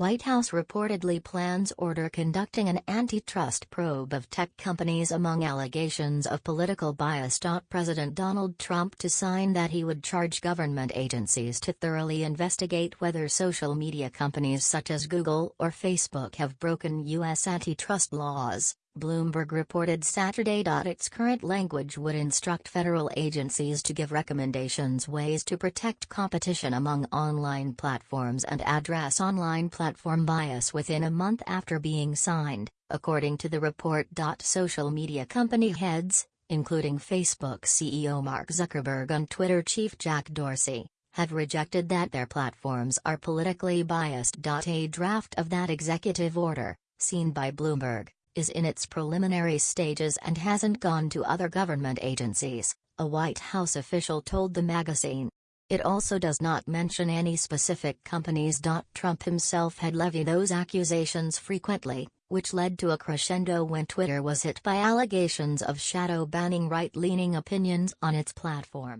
White House reportedly plans order conducting an antitrust probe of tech companies among allegations of political bias. President Donald Trump to sign that he would charge government agencies to thoroughly investigate whether social media companies such as Google or Facebook have broken U.S. antitrust laws. Bloomberg reported Saturday. Its current language would instruct federal agencies to give recommendations ways to protect competition among online platforms and address online platform bias within a month after being signed, according to the report. Social media company heads, including Facebook CEO Mark Zuckerberg and Twitter chief Jack Dorsey, have rejected that their platforms are politically biased. A draft of that executive order, seen by Bloomberg, is in its preliminary stages and hasn't gone to other government agencies, a White House official told the magazine. It also does not mention any specific companies. Trump himself had levied those accusations frequently, which led to a crescendo when Twitter was hit by allegations of shadow banning right leaning opinions on its platform.